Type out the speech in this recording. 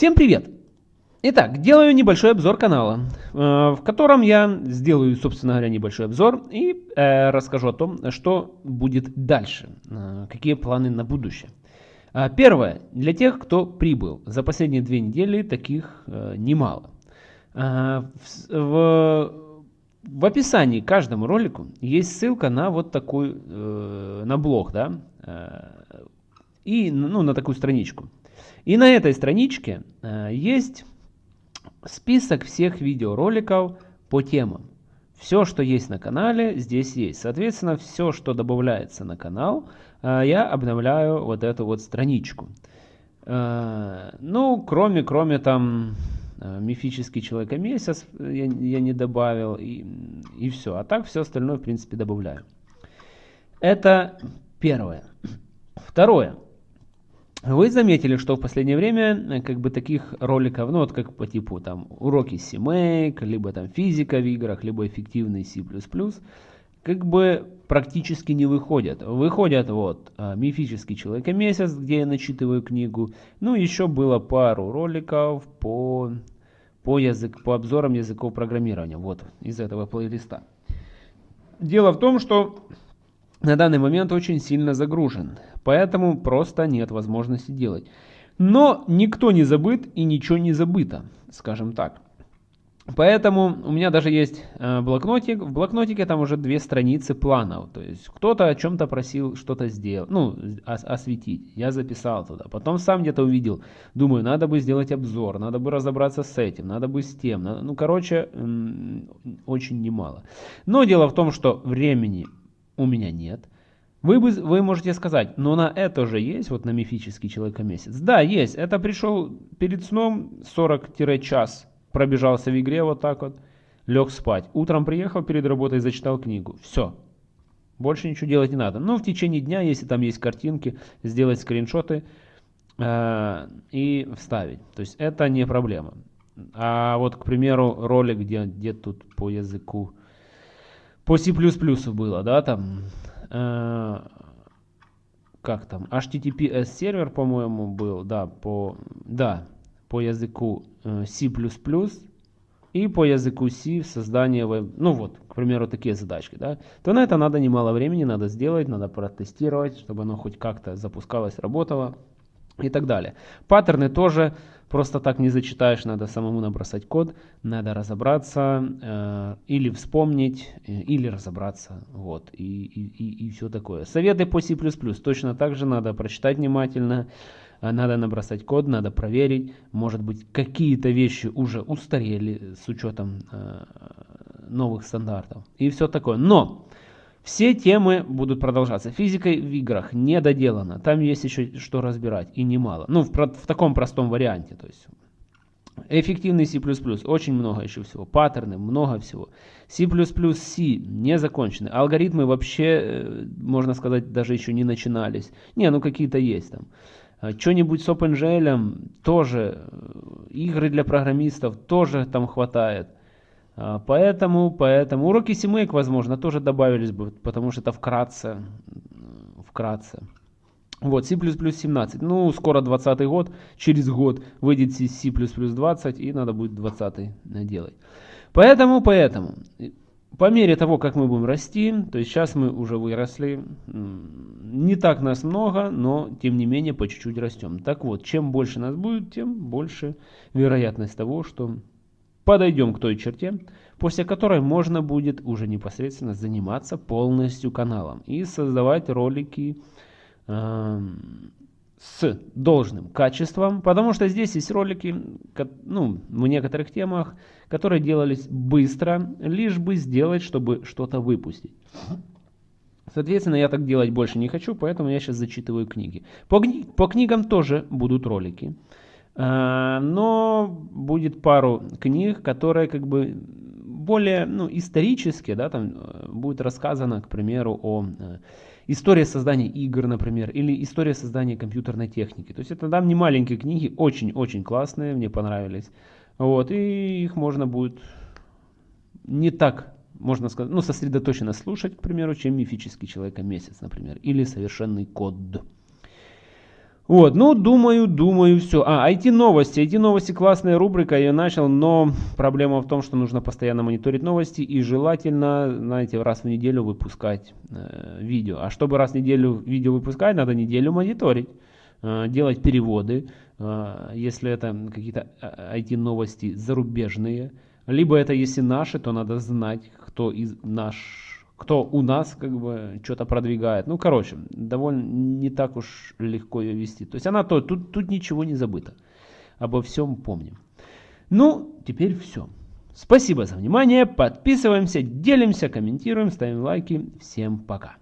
Всем привет! Итак, делаю небольшой обзор канала, э, в котором я сделаю, собственно говоря, небольшой обзор и э, расскажу о том, что будет дальше, э, какие планы на будущее. Первое. Для тех, кто прибыл. За последние две недели таких немало. В, в, описании к каждому ролику есть ссылка на вот такой, на блог, да, и ну, на такую страничку. И на этой страничке э, есть список всех видеороликов по темам. Все, что есть на канале, здесь есть. Соответственно, все, что добавляется на канал, э, я обновляю вот эту вот страничку. Э, ну, кроме, кроме там мифический человека месяц я, я не добавил и, и все. А так все остальное, в принципе, добавляю. Это первое. Второе. Вы заметили, что в последнее время э, как бы таких роликов, ну вот как по типу там уроки CMake, либо там физика в играх, либо эффективный C++, как бы практически не выходят. Выходят вот а, мифический человек месяц, где я начитываю книгу. Ну еще было пару роликов по, по, язык, по обзорам языков программирования. Вот из этого плейлиста. Дело в том, что на данный момент очень сильно загружен, поэтому просто нет возможности делать. Но никто не забыт и ничего не забыто, скажем так. Поэтому у меня даже есть э, блокнотик. В блокнотике там уже две страницы планов. То есть кто-то о чем-то просил что-то сделать, ну, ос осветить. Я записал туда. Потом сам где-то увидел. Думаю, надо бы сделать обзор, надо бы разобраться с этим, надо бы с тем. Ну, короче, очень немало. Но дело в том, что времени у меня нет. Вы, бы, вы можете сказать, но на это же есть, вот на мифический человека-месяц. Да, есть. Это пришел перед сном 40-час, пробежался в игре вот так вот, лег спать. Утром приехал перед работой, зачитал книгу. Все. Больше ничего делать не надо. Но в течение дня, если там есть картинки, сделать скриншоты э, и вставить. То есть это не проблема. А вот, к примеру, ролик, где, где тут по языку по C++ было, да, там, э, как там, HTTPS сервер, по-моему, был, да, по, да, по языку э, C++, и по языку C создание веб, ну вот, к примеру, такие задачки, да, то на это надо немало времени, надо сделать, надо протестировать, чтобы оно хоть как-то запускалось, работало и так далее. Паттерны тоже просто так не зачитаешь, надо самому набросать код, надо разобраться э, или вспомнить, э, или разобраться, вот, и, и, и, и все такое. Советы по C++ точно так же надо прочитать внимательно, э, надо набросать код, надо проверить, может быть какие-то вещи уже устарели с учетом э, новых стандартов и все такое. Но все темы будут продолжаться. Физикой в играх не доделано. Там есть еще что разбирать. И немало. Ну, в, в таком простом варианте. То есть Эффективный C++, очень много еще всего. Паттерны, много всего. C++ C не закончены. Алгоритмы вообще, э, можно сказать, даже еще не начинались. Не, ну какие-то есть там. А что-нибудь с OpenGL тоже. Э, игры для программистов тоже там хватает. А, поэтому, поэтому уроки CMake, возможно, тоже добавились бы, потому что это вкратце. Вкратце. Вот, C++ 17. Ну, скоро 20 год, через год выйдет C++ 20, и надо будет 20 делать. Поэтому, поэтому, по мере того, как мы будем расти, то есть сейчас мы уже выросли, не так нас много, но тем не менее по чуть-чуть растем. Так вот, чем больше нас будет, тем больше вероятность того, что подойдем к той черте, после которой можно будет уже непосредственно заниматься полностью каналом и создавать ролики э, с должным качеством, потому что здесь есть ролики ну, в некоторых темах, которые делались быстро, лишь бы сделать, чтобы что-то выпустить. Соответственно, я так делать больше не хочу, поэтому я сейчас зачитываю книги. По, по книгам тоже будут ролики. А, но будет пару книг, которые как бы более ну, исторические, да, там э, будет рассказано, к примеру, о э, истории создания игр, например, или история создания компьютерной техники. То есть это там не маленькие книги, очень-очень классные, мне понравились. Вот, и их можно будет не так, можно сказать, ну, сосредоточенно слушать, к примеру, чем мифический человека месяц, например, или совершенный код. Вот, ну, думаю, думаю, все. А, IT-новости. IT-новости классная рубрика, я начал, но проблема в том, что нужно постоянно мониторить новости и желательно, знаете, раз в неделю выпускать э, видео. А чтобы раз в неделю видео выпускать, надо неделю мониторить, э, делать переводы, э, если это какие-то IT-новости э, зарубежные. Либо это если наши, то надо знать, кто из наш кто у нас как бы что-то продвигает. Ну, короче, довольно не так уж легко ее вести. То есть она то, тут, тут ничего не забыто. Обо всем помним. Ну, теперь все. Спасибо за внимание. Подписываемся, делимся, комментируем, ставим лайки. Всем пока.